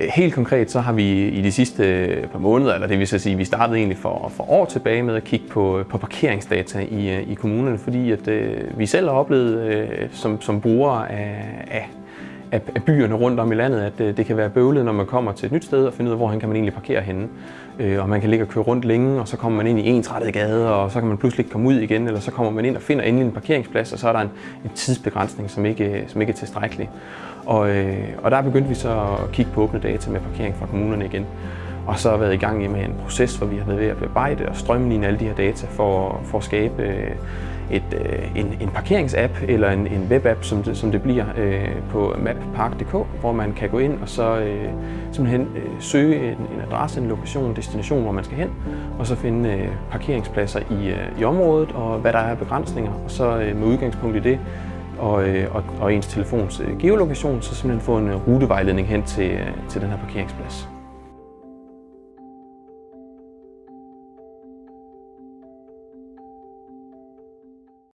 Øh, helt konkret så har vi i de sidste øh, par måneder, eller det vil sige, vi startede egentlig for, for år tilbage med at kigge på, øh, på parkeringsdata i, i kommunerne, fordi at, øh, vi selv har oplevet øh, som, som brugere af, af, af byerne rundt om i landet, at øh, det kan være bøvlet, når man kommer til et nyt sted og finder ud af, hvor kan man egentlig parkere henne. Øh, og man kan ligge og køre rundt længe, og så kommer man ind i ensrettet gade, og så kan man pludselig ikke komme ud igen, eller så kommer man ind og finder endelig en parkeringsplads, og så er der en, en tidsbegrænsning, som ikke, øh, som ikke er tilstrækkelig. Og, øh, og der begyndte vi så at kigge på åbne data med parkering fra kommunerne igen. Og så har været i gang med en proces, hvor vi har været ved at bearbejde og strømline alle de her data for, for at skabe øh, et, øh, en, en parkeringsapp eller en, en webapp, som det, som det bliver øh, på mappark.dk, hvor man kan gå ind og så simpelthen søge en, en adresse, en lokation, en destination, hvor man skal hen, og så finde parkeringspladser i, i området og hvad der er af begrænsninger, og så med udgangspunkt i det og, og, og ens telefons geolokation, så simpelthen få en rutevejledning hen til, til den her parkeringsplads.